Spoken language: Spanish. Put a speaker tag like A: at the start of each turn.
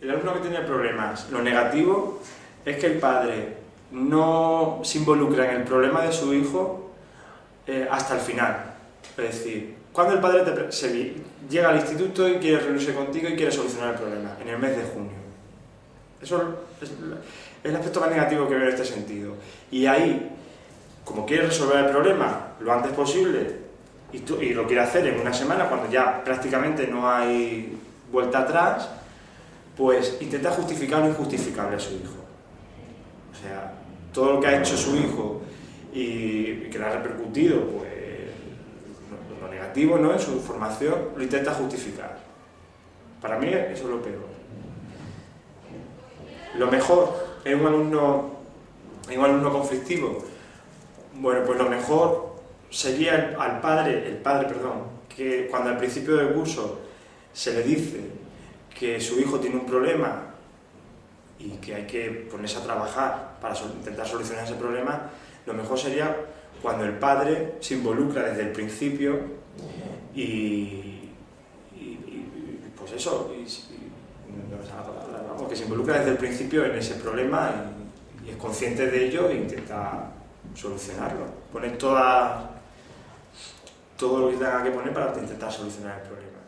A: el alumno que tiene problemas, lo negativo es que el padre no se involucra en el problema de su hijo eh, hasta el final. Es decir, cuando el padre llega al instituto y quiere reunirse contigo y quiere solucionar el problema, en el mes de junio. Eso es, el aspecto más negativo que veo en este sentido. Y ahí, como quiere resolver el problema lo antes posible y, y lo quiere hacer en una semana, cuando ya prácticamente no hay vuelta atrás, pues intenta justificar lo injustificable a su hijo. O sea, todo lo que ha hecho su hijo y, que le ha repercutido, pues, lo, negativo ¿no? en su formación, lo intenta justificar. Para mí eso es lo peor. Lo mejor en un alumno, en un alumno conflictivo, bueno, pues lo mejor sería al padre, el padre, perdón, que cuando al principio del curso se le dice que su hijo tiene un problema y que hay que ponerse a trabajar para intentar solucionar ese problema, lo mejor sería cuando el padre se involucra desde el principio y, pues eso, que se involucra desde el principio en ese problema y, es consciente de ello e intenta solucionarlo. Pone toda, todo lo que tenga que poner para intentar solucionar el problema.